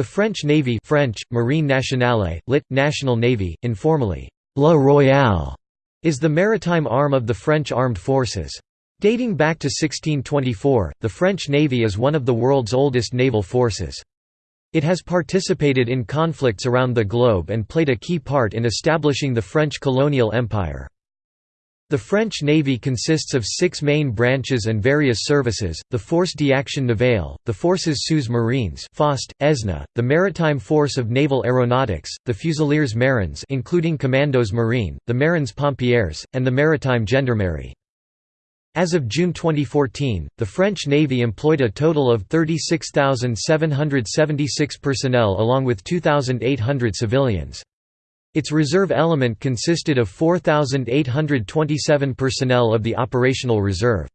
The French Navy French, Marine Nationale, lit. National Navy, informally, La Royale, is the maritime arm of the French armed forces. Dating back to 1624, the French Navy is one of the world's oldest naval forces. It has participated in conflicts around the globe and played a key part in establishing the French colonial empire. The French Navy consists of six main branches and various services, the Force d'Action Navale, the Forces sous marines FOST, ESNA, the Maritime Force of Naval Aeronautics, the Fusiliers Marins including Commandos Marine, the Marins Pompiers, and the Maritime Gendarmerie. As of June 2014, the French Navy employed a total of 36,776 personnel along with 2,800 civilians. Its reserve element consisted of 4,827 personnel of the operational reserve.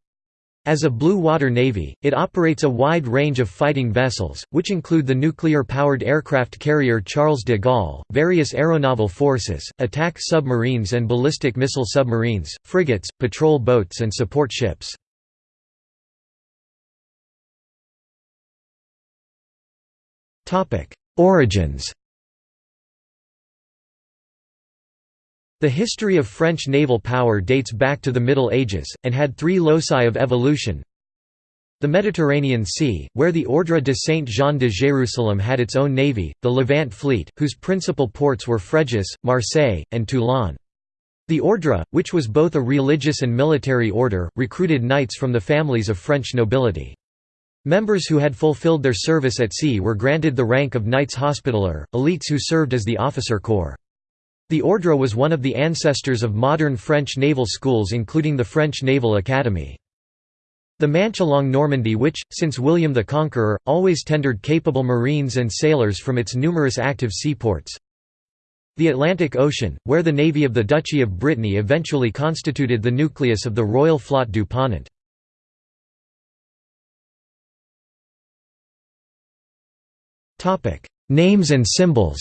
As a blue water navy, it operates a wide range of fighting vessels, which include the nuclear-powered aircraft carrier Charles de Gaulle, various aeronaval forces, attack submarines and ballistic missile submarines, frigates, patrol boats and support ships. Origins The history of French naval power dates back to the Middle Ages, and had three loci of evolution. The Mediterranean Sea, where the Ordre de Saint-Jean de Jérusalem had its own navy, the Levant fleet, whose principal ports were Fréjus, Marseille, and Toulon. The Ordre, which was both a religious and military order, recruited knights from the families of French nobility. Members who had fulfilled their service at sea were granted the rank of Knights Hospitaller, elites who served as the officer corps. The Ordre was one of the ancestors of modern French naval schools including the French Naval Academy. The Manche along Normandy which, since William the Conqueror, always tendered capable marines and sailors from its numerous active seaports. The Atlantic Ocean, where the navy of the Duchy of Brittany eventually constituted the nucleus of the Royal Flotte du Ponant. Names and symbols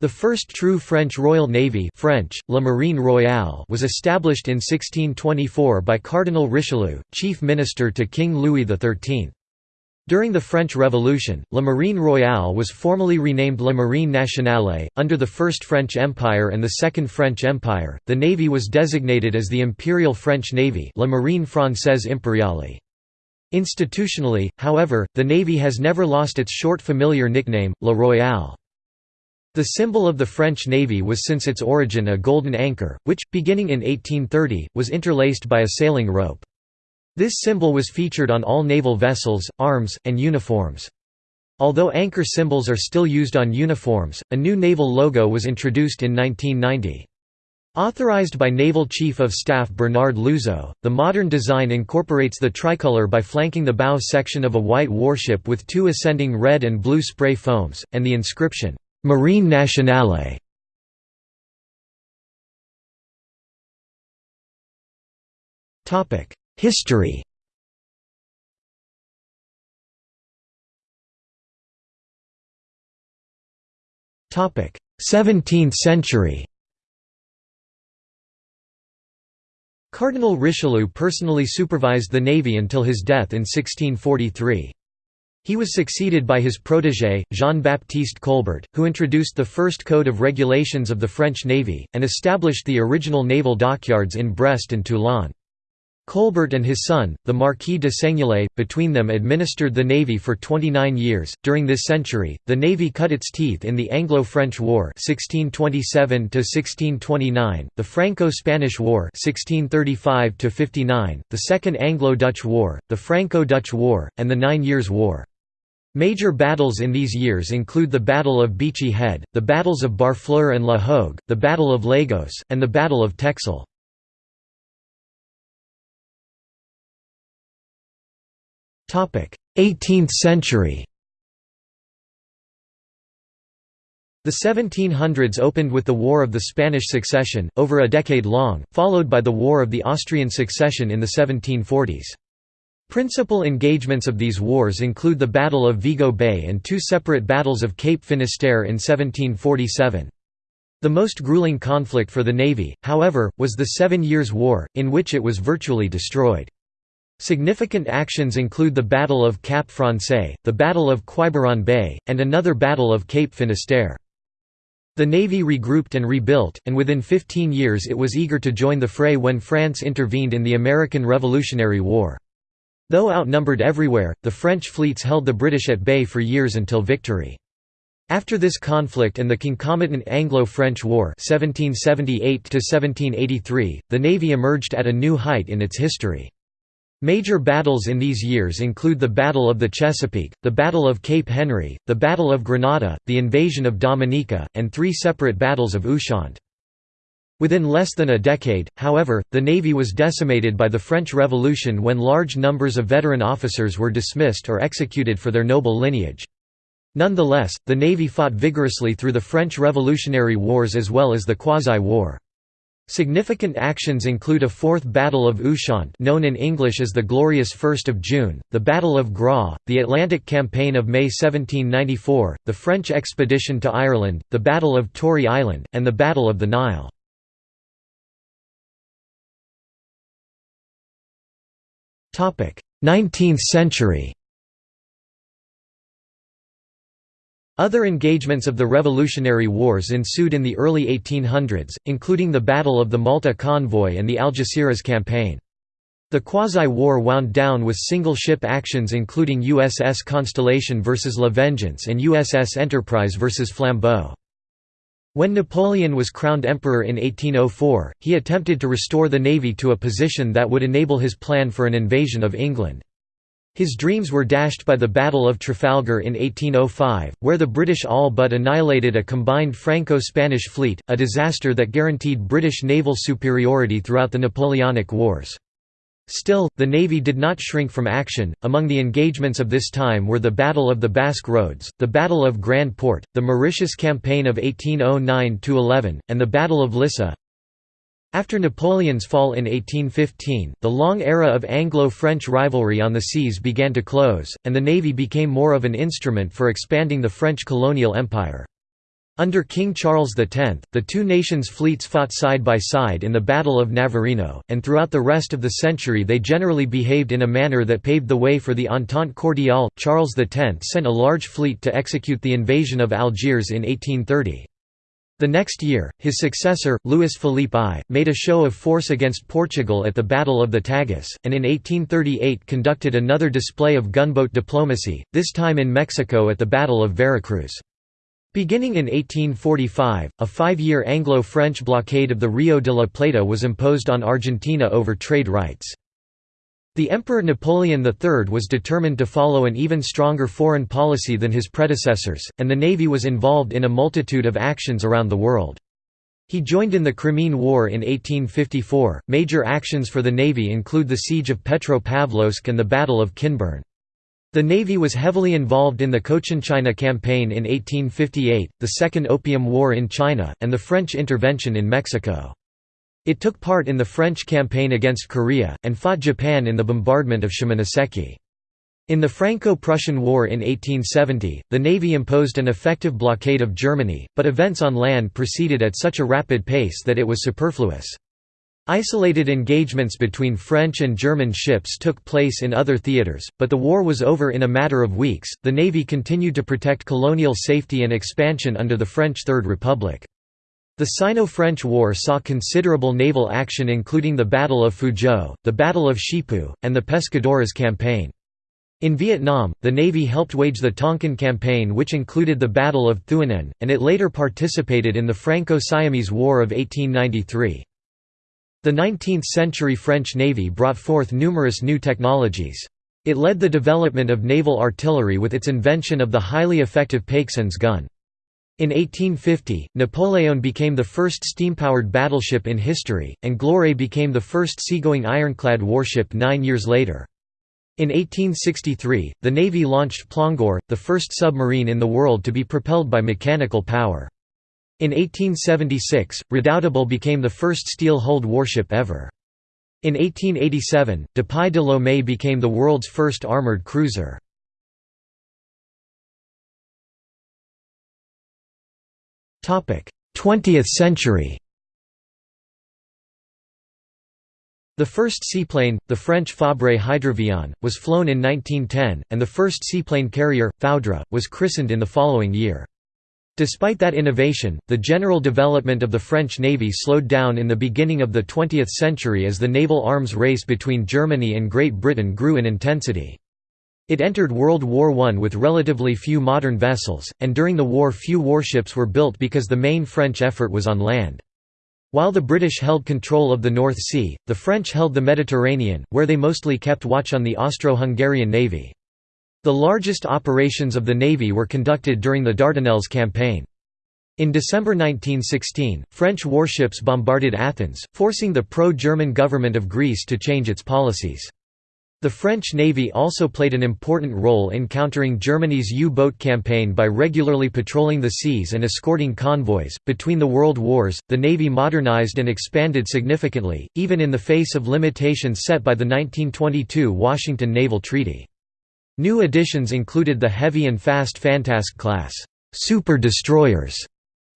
The first true French Royal Navy French, La Marine Royale was established in 1624 by Cardinal Richelieu, chief minister to King Louis XIII. During the French Revolution, La Marine Royale was formally renamed La Marine Nationale. Under the First French Empire and the Second French Empire, the navy was designated as the Imperial French Navy La Marine Française Impériale. Institutionally, however, the navy has never lost its short familiar nickname, La Royale. The symbol of the French Navy was since its origin a golden anchor, which, beginning in 1830, was interlaced by a sailing rope. This symbol was featured on all naval vessels, arms, and uniforms. Although anchor symbols are still used on uniforms, a new naval logo was introduced in 1990. Authorized by Naval Chief of Staff Bernard Louzeau, the modern design incorporates the tricolor by flanking the bow section of a white warship with two ascending red and blue spray foams, and the inscription, Marine Nationale History Topic: 17th century. Cardinal Richelieu personally supervised the navy until his death in 1643. He was succeeded by his protégé, Jean-Baptiste Colbert, who introduced the first code of regulations of the French Navy, and established the original naval dockyards in Brest and Toulon. Colbert and his son, the Marquis de Seignelay, between them administered the navy for 29 years. During this century, the navy cut its teeth in the Anglo-French War (1627 1629), the Franco-Spanish War (1635 59), the Second Anglo-Dutch War, the Franco-Dutch War, and the Nine Years' War. Major battles in these years include the Battle of Beachy Head, the battles of Barfleur and La Hogue, the Battle of Lagos, and the Battle of Texel. Topic: 18th century. The 1700s opened with the War of the Spanish Succession, over a decade long, followed by the War of the Austrian Succession in the 1740s. Principal engagements of these wars include the Battle of Vigo Bay and two separate battles of Cape Finisterre in 1747. The most grueling conflict for the Navy, however, was the Seven Years' War, in which it was virtually destroyed. Significant actions include the Battle of Cap Francais, the Battle of Quiberon Bay, and another Battle of Cape Finisterre. The navy regrouped and rebuilt, and within 15 years it was eager to join the fray when France intervened in the American Revolutionary War. Though outnumbered everywhere, the French fleets held the British at bay for years until victory. After this conflict and the concomitant Anglo-French War 1778 the Navy emerged at a new height in its history. Major battles in these years include the Battle of the Chesapeake, the Battle of Cape Henry, the Battle of Grenada, the invasion of Dominica, and three separate battles of Ushant. Within less than a decade, however, the Navy was decimated by the French Revolution when large numbers of veteran officers were dismissed or executed for their noble lineage. Nonetheless, the Navy fought vigorously through the French Revolutionary Wars as well as the Quasi-War. Significant actions include a fourth Battle of Ushant known in English as the Glorious First of June, the Battle of Groix, the Atlantic Campaign of May 1794, the French expedition to Ireland, the Battle of Tory Island, and the Battle of the Nile. Nineteenth century Other engagements of the Revolutionary Wars ensued in the early 1800s, including the Battle of the Malta Convoy and the Algeciras Campaign. The quasi-war wound down with single-ship actions including USS Constellation vs La Vengeance and USS Enterprise vs Flambeau. When Napoleon was crowned emperor in 1804, he attempted to restore the navy to a position that would enable his plan for an invasion of England. His dreams were dashed by the Battle of Trafalgar in 1805, where the British all but annihilated a combined Franco-Spanish fleet, a disaster that guaranteed British naval superiority throughout the Napoleonic Wars. Still, the Navy did not shrink from action. Among the engagements of this time were the Battle of the Basque Roads, the Battle of Grand Port, the Mauritius Campaign of 1809 11, and the Battle of Lissa. After Napoleon's fall in 1815, the long era of Anglo-French rivalry on the seas began to close, and the navy became more of an instrument for expanding the French colonial empire. Under King Charles X, the two nations' fleets fought side by side in the Battle of Navarino, and throughout the rest of the century they generally behaved in a manner that paved the way for the Entente Cordiale. Charles X sent a large fleet to execute the invasion of Algiers in 1830. The next year, his successor, Louis Philippe I, made a show of force against Portugal at the Battle of the Tagus, and in 1838 conducted another display of gunboat diplomacy, this time in Mexico at the Battle of Veracruz. Beginning in 1845, a five-year Anglo-French blockade of the Rio de la Plata was imposed on Argentina over trade rights. The Emperor Napoleon III was determined to follow an even stronger foreign policy than his predecessors, and the navy was involved in a multitude of actions around the world. He joined in the Crimean War in 1854. Major actions for the navy include the siege of Petropavlovsk and the Battle of Kinburn. The navy was heavily involved in the Cochinchina campaign in 1858, the Second Opium War in China, and the French intervention in Mexico. It took part in the French campaign against Korea, and fought Japan in the bombardment of Shimonoseki. In the Franco-Prussian War in 1870, the Navy imposed an effective blockade of Germany, but events on land proceeded at such a rapid pace that it was superfluous. Isolated engagements between French and German ships took place in other theaters, but the war was over in a matter of weeks. The Navy continued to protect colonial safety and expansion under the French Third Republic. The Sino-French War saw considerable naval action including the Battle of Fuzhou, the Battle of Shipu, and the Pescadores Campaign. In Vietnam, the Navy helped wage the Tonkin Campaign which included the Battle of Thuan An, and it later participated in the Franco-Siamese War of 1893. The 19th-century French Navy brought forth numerous new technologies. It led the development of naval artillery with its invention of the highly effective Paixhans gun. In 1850, Napoleon became the first steam-powered battleship in history, and Gloire became the first seagoing ironclad warship nine years later. In 1863, the Navy launched Plongeur, the first submarine in the world to be propelled by mechanical power. In 1876, Redoutable became the first steel-hulled warship ever. In 1887, Dupuy de Lôme became the world's first armoured cruiser. Topic: 20th century The first seaplane, the French Fabre Hydravion, was flown in 1910, and the first seaplane carrier, Foudre, was christened in the following year. Despite that innovation, the general development of the French Navy slowed down in the beginning of the 20th century as the naval arms race between Germany and Great Britain grew in intensity. It entered World War I with relatively few modern vessels, and during the war few warships were built because the main French effort was on land. While the British held control of the North Sea, the French held the Mediterranean, where they mostly kept watch on the Austro-Hungarian navy. The largest operations of the Navy were conducted during the Dardanelles campaign. In December 1916, French warships bombarded Athens, forcing the pro-German government of Greece to change its policies. The French Navy also played an important role in countering Germany's U-boat campaign by regularly patrolling the seas and escorting convoys. Between the World Wars, the Navy modernized and expanded significantly, even in the face of limitations set by the 1922 Washington Naval Treaty. New additions included the heavy and fast Fantasque class super destroyers,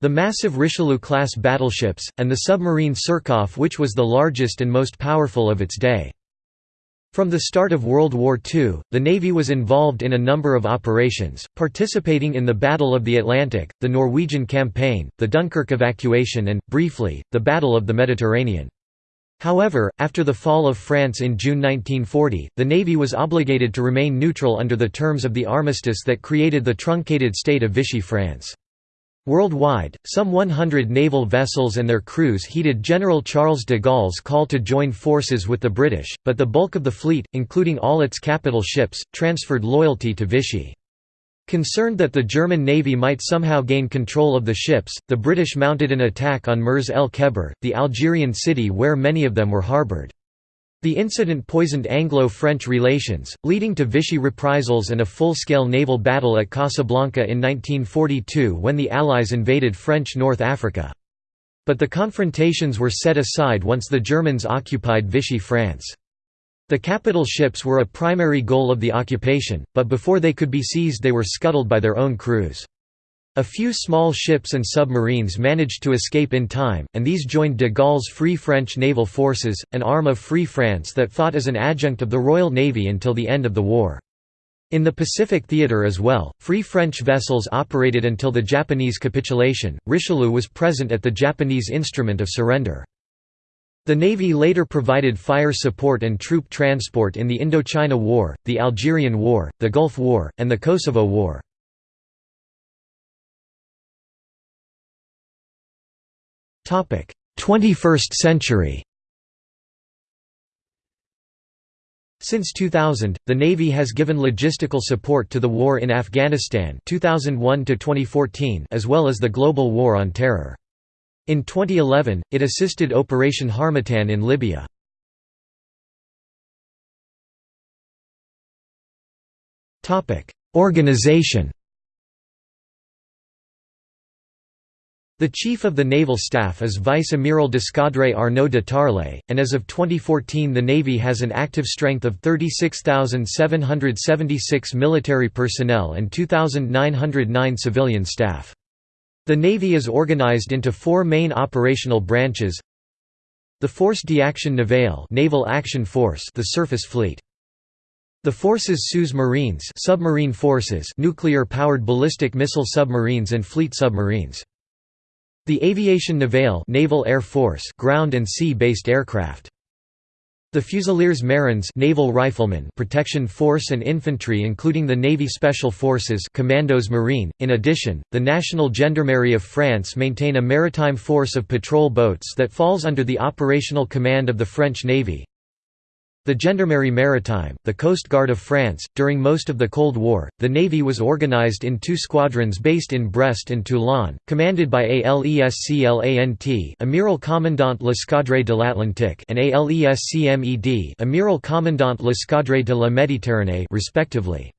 the massive Richelieu-class battleships, and the submarine Surcouf which was the largest and most powerful of its day. From the start of World War II, the Navy was involved in a number of operations, participating in the Battle of the Atlantic, the Norwegian Campaign, the Dunkirk evacuation and, briefly, the Battle of the Mediterranean. However, after the fall of France in June 1940, the Navy was obligated to remain neutral under the terms of the armistice that created the truncated state of Vichy France. Worldwide, some 100 naval vessels and their crews heeded General Charles de Gaulle's call to join forces with the British, but the bulk of the fleet, including all its capital ships, transferred loyalty to Vichy. Concerned that the German navy might somehow gain control of the ships, the British mounted an attack on Mers el Kebir, the Algerian city where many of them were harboured. The incident poisoned Anglo-French relations, leading to Vichy reprisals and a full-scale naval battle at Casablanca in 1942 when the Allies invaded French North Africa. But the confrontations were set aside once the Germans occupied Vichy France. The capital ships were a primary goal of the occupation, but before they could be seized they were scuttled by their own crews. A few small ships and submarines managed to escape in time, and these joined de Gaulle's Free French Naval Forces, an arm of Free France that fought as an adjunct of the Royal Navy until the end of the war. In the Pacific theater as well, Free French vessels operated until the Japanese capitulation. Richelieu was present at the Japanese instrument of surrender. The Navy later provided fire support and troop transport in the Indochina War, the Algerian War, the Gulf War, and the Kosovo War. Topic: 21st century. Since 2000, the Navy has given logistical support to the war in Afghanistan 2001 as well as the global war on terror. In 2011, it assisted Operation Harmattan in Libya. Organization The Chief of the Naval Staff is Vice Amiral d'Escadre Arnaud de Tarlé, and as of 2014 the Navy has an active strength of 36,776 military personnel and 2,909 civilian staff. The Navy is organized into four main operational branches The Force d'Action Navale Naval Action Force the surface fleet. The Forces Sous Marines submarine forces nuclear-powered ballistic missile submarines and fleet submarines. The Aviation Navale Naval Air Force ground and sea-based aircraft. The Fusiliers Marins naval riflemen protection force and infantry including the Navy Special Forces Commandos Marine. In addition, the National Gendarmerie of France maintain a maritime force of patrol boats that falls under the operational command of the French Navy. The Gendarmerie Maritime, the Coast Guard of France, during most of the Cold War, the Navy was organized in two squadrons based in Brest and Toulon, commanded by ALESCLANT Amiral Commandant l'Escadre de l'Atlantique and ALESCMED Amiral Commandant l'Escadre de la Méditerranée respectively.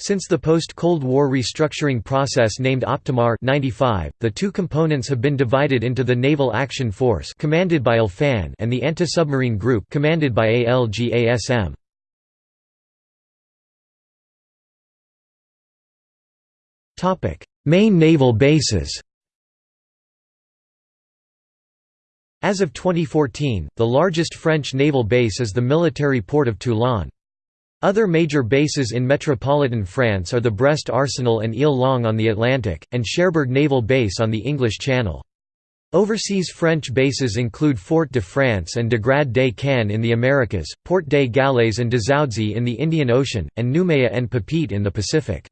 Since the post-Cold War restructuring process named Optimar 95, the two components have been divided into the Naval Action Force commanded by ALFAN and the Anti-Submarine Group commanded by ALGASM. Topic: Main naval bases. As of 2014, the largest French naval base is the military port of Toulon. Other major bases in metropolitan France are the Brest Arsenal and Île-Longue on the Atlantic, and Cherbourg Naval Base on the English Channel. Overseas French bases include Fort de France and Dégrad des Cannes in the Americas, Port des Galets and Dzaoudzi in the Indian Ocean, and Noumea and Papeete in the Pacific.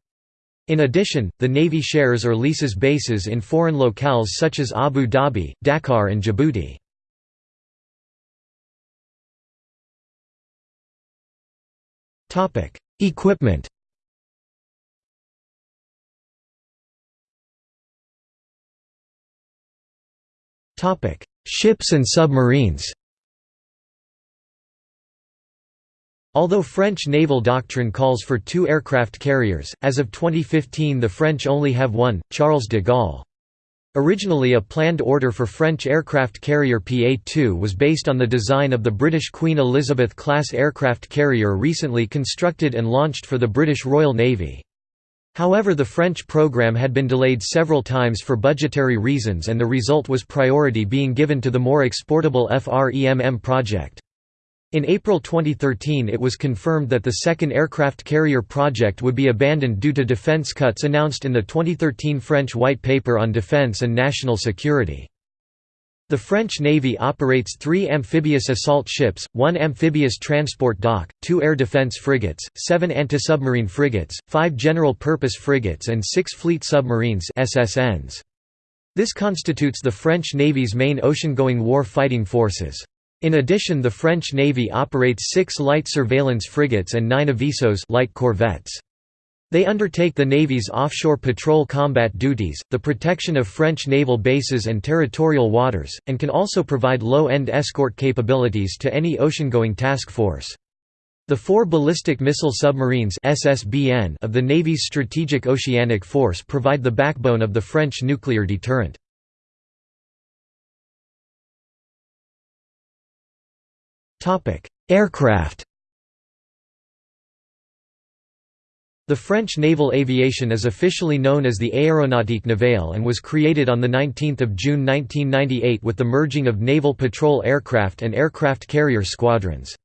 In addition, the Navy shares or leases bases in foreign locales such as Abu Dhabi, Dakar and Djibouti. Equipment. Topic: Ships and submarines. Although French naval doctrine calls for two aircraft carriers, as of 2015 the French only have one, Charles de Gaulle. Originally a planned order for French aircraft carrier PA-2 was based on the design of the British Queen Elizabeth-class aircraft carrier recently constructed and launched for the British Royal Navy. However the French program had been delayed several times for budgetary reasons and the result was priority being given to the more exportable FREMM project. In April 2013 it was confirmed that the second aircraft carrier project would be abandoned due to defense cuts announced in the 2013 French White Paper on Defense and National Security. The French Navy operates three amphibious assault ships, one amphibious transport dock, two air defense frigates, seven anti-submarine frigates, five general-purpose frigates and six fleet submarines SSNs. This constitutes the French Navy's main ocean-going war fighting forces. In addition the French Navy operates six light surveillance frigates and nine avisos light corvettes. They undertake the Navy's offshore patrol combat duties, the protection of French naval bases and territorial waters, and can also provide low-end escort capabilities to any ocean-going task force. The four ballistic missile submarines SSBN of the Navy's Strategic Oceanic Force provide the backbone of the French nuclear deterrent. Aircraft The French naval aviation is officially known as the Aéronautique navale and was created on 19 June 1998 with the merging of naval patrol aircraft and aircraft carrier squadrons.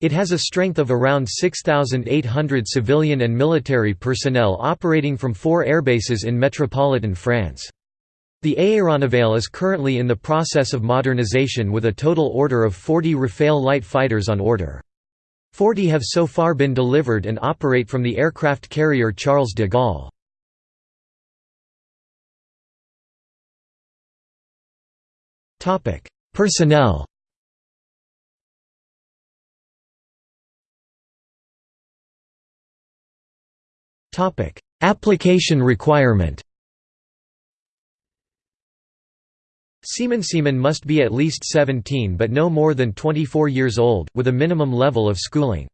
It has a strength of around 6,800 civilian and military personnel operating from four airbases in metropolitan France. The Aéronavale is currently in the process of modernization with a total order of 40 Rafale light fighters on order. 40 have so far been delivered and operate from the aircraft carrier Charles de Gaulle. Personnel Application requirement Seaman Seaman must be at least 17 but no more than 24 years old, with a minimum level of schooling.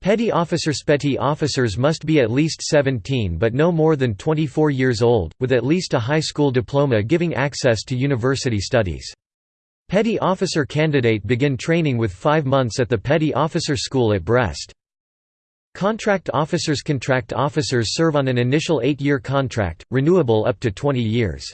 Petty officers Petty officers must be at least 17 but no more than 24 years old, with at least a high school diploma giving access to university studies. Petty officer candidate begin training with five months at the Petty Officer School at Brest. Contract officers Contract officers serve on an initial eight-year contract, renewable up to 20 years.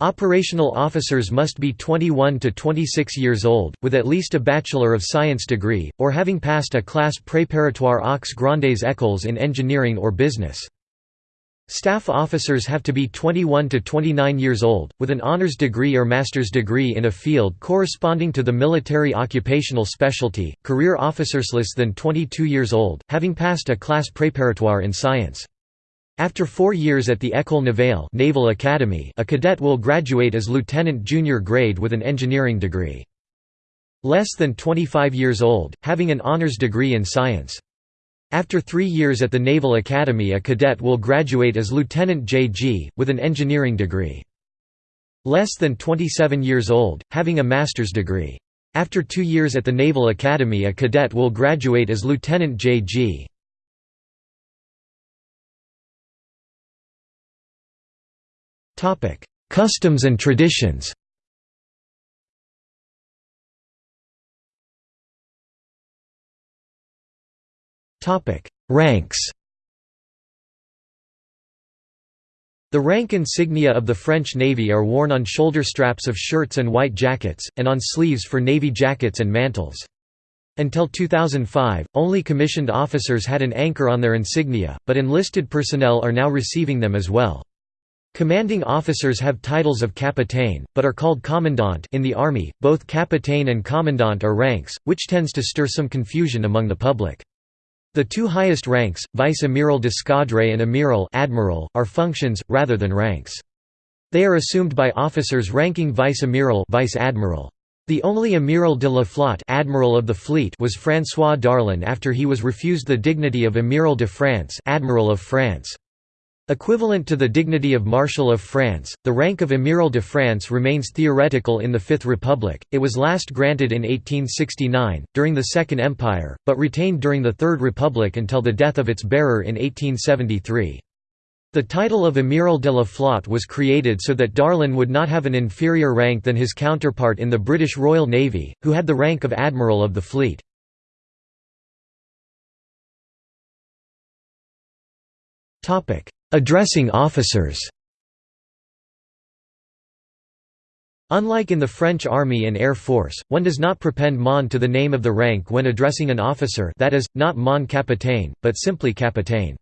Operational officers must be 21 to 26 years old, with at least a Bachelor of Science degree, or having passed a class préparatoire aux grandes écoles in engineering or business. Staff officers have to be 21 to 29 years old, with an honors degree or master's degree in a field corresponding to the military occupational specialty. Career officers less than 22 years old, having passed a class préparatoire in science. After four years at the École Navale Naval Academy, a cadet will graduate as lieutenant junior grade with an engineering degree. Less than 25 years old, having an honors degree in science. After three years at the Naval Academy a cadet will graduate as lieutenant JG, with an engineering degree. Less than 27 years old, having a master's degree. After two years at the Naval Academy a cadet will graduate as lieutenant JG. Customs and traditions Ranks The rank insignia of the French Navy are worn on shoulder straps of shirts and white jackets, and on sleeves for navy jackets and mantles. Until 2005, only commissioned officers had an anchor on their insignia, but enlisted personnel are now receiving them as well. Commanding officers have titles of capitaine, but are called commandant in the Army. Both capitaine and commandant are ranks, which tends to stir some confusion among the public. The two highest ranks, vice-amiral d'escadre and amiral admiral, are functions, rather than ranks. They are assumed by officers ranking vice-amiral vice-admiral. The only amiral de la flotte admiral of the fleet was François Darlan after he was refused the dignity of amiral de France admiral of France. Equivalent to the dignity of Marshal of France, the rank of Amiral de France remains theoretical in the Fifth Republic, it was last granted in 1869, during the Second Empire, but retained during the Third Republic until the death of its bearer in 1873. The title of Amiral de la Flotte was created so that Darlan would not have an inferior rank than his counterpart in the British Royal Navy, who had the rank of Admiral of the Fleet. Addressing officers Unlike in the French Army and Air Force, one does not prepend mon to the name of the rank when addressing an officer that is, not mon capitaine, but simply capitaine.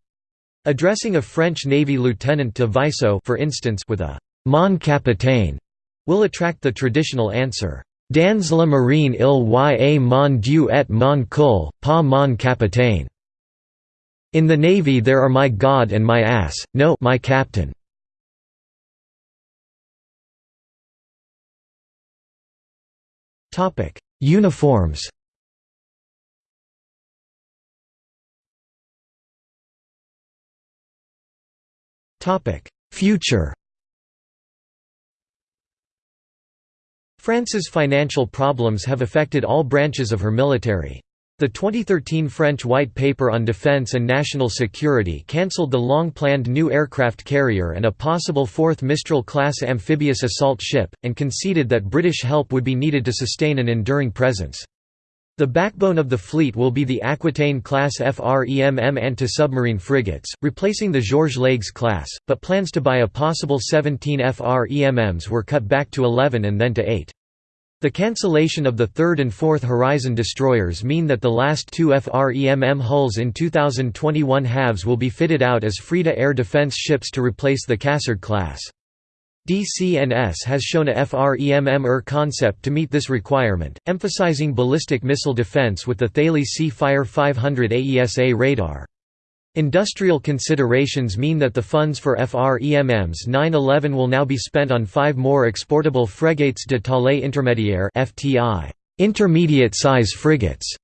Addressing a French Navy lieutenant de vaisseau for instance with a «mon capitaine» will attract the traditional answer, «Dans la marine il y a mon dieu et mon cul, pas mon capitaine». In the Navy there are my God and my ass, no my captain. Uniforms. Future. France's financial problems have affected all branches of her military. The 2013 French White Paper on Defense and National Security cancelled the long-planned new aircraft carrier and a possible fourth Mistral-class amphibious assault ship, and conceded that British help would be needed to sustain an enduring presence. The backbone of the fleet will be the Aquitaine-class FREMM anti-submarine frigates, replacing the Georges Leygues class, but plans to buy a possible 17 FREMMs were cut back to 11 and then to 8. The cancellation of the third and fourth Horizon destroyers mean that the last two FREMM hulls in 2021 halves will be fitted out as FREDA air defense ships to replace the Cassard class. DCNS has shown a FREMM-ER concept to meet this requirement, emphasizing ballistic missile defense with the Thales Sea-Fire 500 AESA radar. Industrial considerations mean that the funds for FREMM's 911 will now be spent on five more exportable Frégates de taille intermédiaire intermediate-size frigates,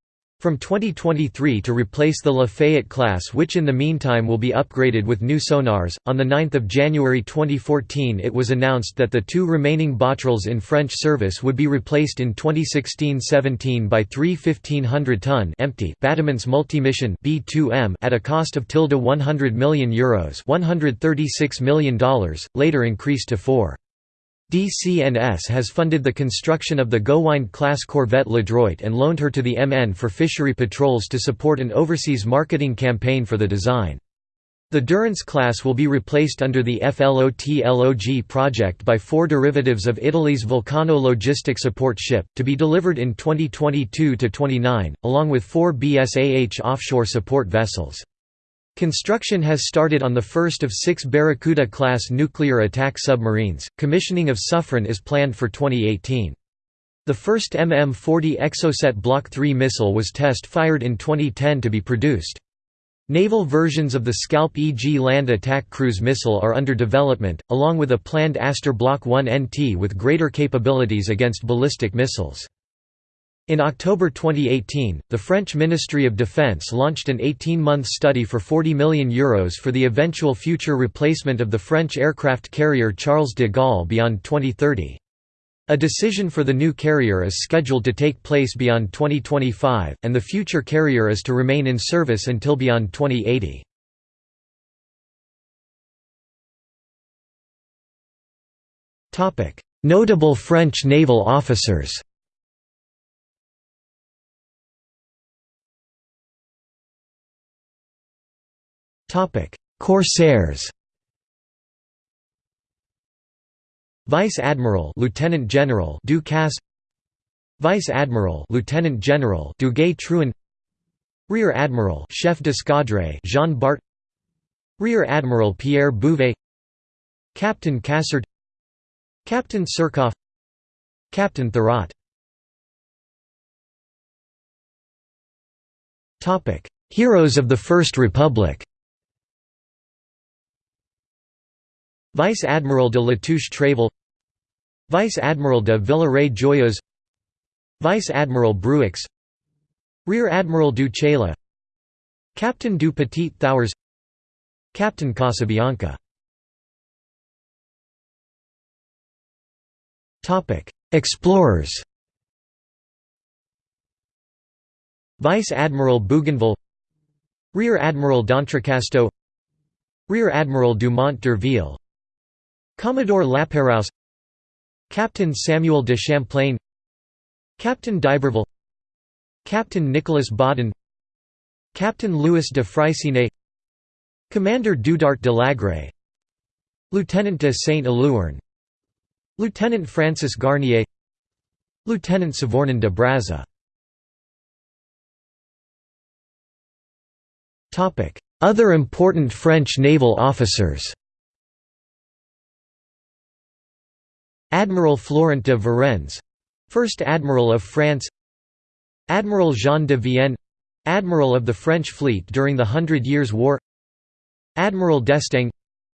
from 2023 to replace the Lafayette class which in the meantime will be upgraded with new sonars. On 9 January 2014 it was announced that the two remaining BATRALs in French service would be replaced in 2016-17 by three 1500-ton empty Batiments Multimission B2M at a cost of tilde 100 million euros $136 million, later increased to 4. DCNS has funded the construction of the Gowind-class corvette L'Adroit and loaned her to the MN for fishery patrols to support an overseas marketing campaign for the design. The Durance class will be replaced under the FLOT-LOG project by four derivatives of Italy's Vulcano logistic support ship, to be delivered in 2022–29, along with four BSAH offshore support vessels. Construction has started on the first of six Barracuda-class nuclear attack submarines. Commissioning of Suffren is planned for 2018. The first MM-40 Exocet Block 3 missile was test-fired in 2010 to be produced. Naval versions of the Scalp EG land attack cruise missile are under development, along with a planned Aster Block 1 NT with greater capabilities against ballistic missiles. In October 2018, the French Ministry of Defense launched an 18-month study for €40 million Euros for the eventual future replacement of the French aircraft carrier Charles de Gaulle beyond 2030. A decision for the new carrier is scheduled to take place beyond 2025, and the future carrier is to remain in service until beyond 2080. Notable French naval officers Topic: Corsairs. Vice Admiral Lieutenant General Ducasse, Vice Admiral Lieutenant General Duguay Trouin Rear Admiral Chef d'Escadre Jean Bart. Rear Admiral Pierre Bouvet. Captain Cassard. Captain Surcouf Captain Thurot Heroes of the First Republic Vice Admiral de Latouche Tréville Vice Admiral de Villaret-Joyeuse Vice Admiral Bruix Rear Admiral du Chayla Captain du Petit Thouars Captain Casabianca. Explorers. Vice Admiral Bougainville Rear Admiral d'Entrecasteaux Rear Admiral Dumont d'Urville Commodore Lapérouse Captain Samuel de Champlain Captain d'Iberville Captain Nicolas Baudin Captain Louis de Freycinet Commander Doudart de Lagrée Lieutenant de Saint-Aloüarn Lieutenant Francis Garnier Lieutenant Savorgnan de Brazza. Other important French naval officers Admiral Florent de Varennes First Admiral of France Admiral Jean de Vienne Admiral of the French fleet during the Hundred Years' War Admiral d'Estaing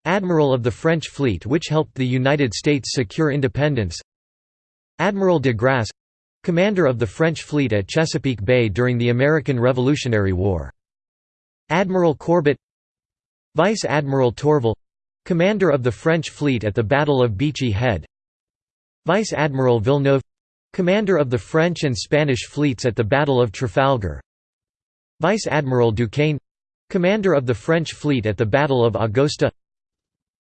Admiral of the French fleet which helped the United States secure independence Admiral de Grasse Commander of the French fleet at Chesapeake Bay during the American Revolutionary War Admiral Courbet Vice Admiral Tourville Commander of the French fleet at the Battle of Beachy Head Vice Admiral Villeneuve Commander of the French and Spanish fleets at the Battle of Trafalgar. Vice Admiral Duquesne Commander of the French fleet at the Battle of Augusta.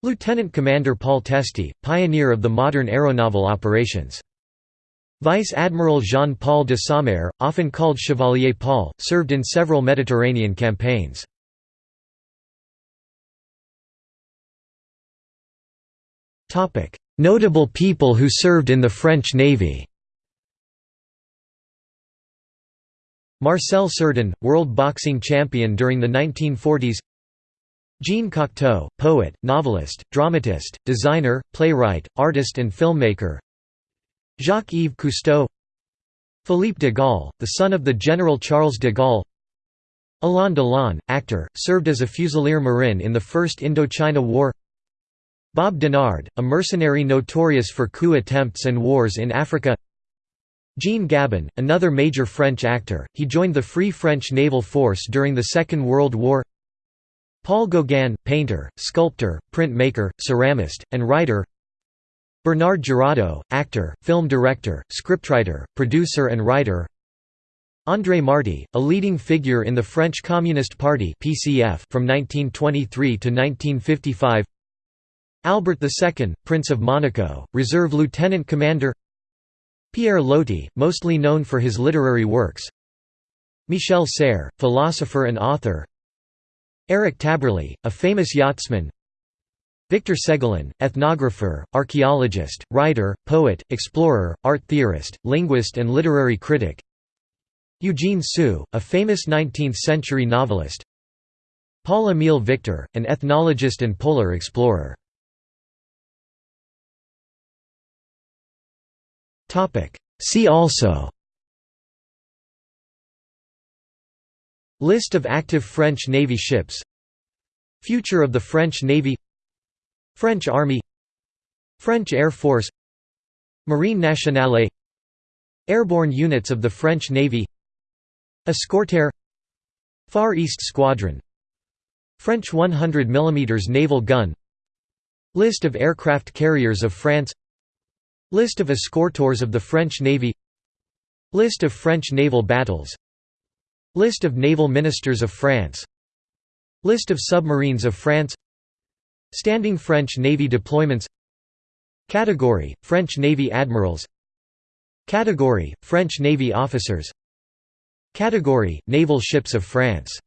Lieutenant Commander Paul Teste, pioneer of the modern aeronaval operations. Vice Admiral Jean-Paul de Saumur, often called Chevalier Paul, served in several Mediterranean campaigns. Notable people who served in the French Navy. Marcel Cerdan, world boxing champion during the 1940s Jean Cocteau, poet, novelist, dramatist, designer, playwright, artist and filmmaker. Jacques-Yves Cousteau. Philippe de Gaulle, the son of the General Charles de Gaulle. Alain Delon, actor, served as a Fusilier Marin in the First Indochina War Bob Denard, a mercenary notorious for coup attempts and wars in Africa. Jean Gabin, another major French actor, he joined the Free French Naval Force during the Second World War. Paul Gauguin, painter, sculptor, printmaker, ceramist, and writer. Bernard Giraudeau, actor, film director, scriptwriter, producer and writer. André Marty, a leading figure in the French Communist Party from 1923 to 1955. Albert II, Prince of Monaco, Reserve Lieutenant Commander. Pierre Loti, mostly known for his literary works. Michel Serres, philosopher and author. Eric Tabarly, a famous yachtsman, Victor Segalen, ethnographer, archaeologist, writer, poet, explorer, art theorist, linguist and literary critic Eugene Sue, a famous 19th-century novelist Paul-Émile Victor, an ethnologist and polar explorer See also. List of active French Navy ships. Future of the French Navy. French Army. French Air Force. Marine Nationale. Airborne units of the French Navy. Escorteur Far East Squadron. French 100 mm naval gun. List of aircraft carriers of France List of escorteurs of the French Navy List of French naval battles List of naval ministers of France List of submarines of France Standing French Navy deployments Category – French Navy admirals Category – French Navy officers Category – Naval ships of France